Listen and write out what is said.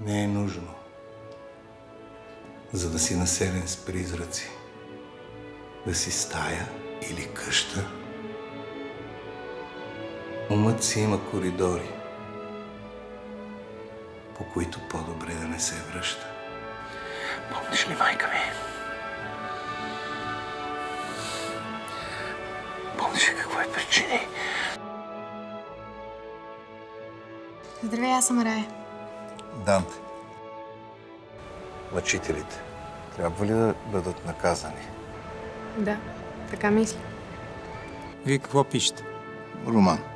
Не е нужно. За да си населен с призраци, да си стая или къща, умът си има коридори, по които по-добре да не се връща. Помниш ли, майка ми? Помниш ли какво е причини? Здравей, аз съм Рая. Данте, мъчителите трябва ли да бъдат наказани? Да, така мисля. Вие какво пишете? Роман.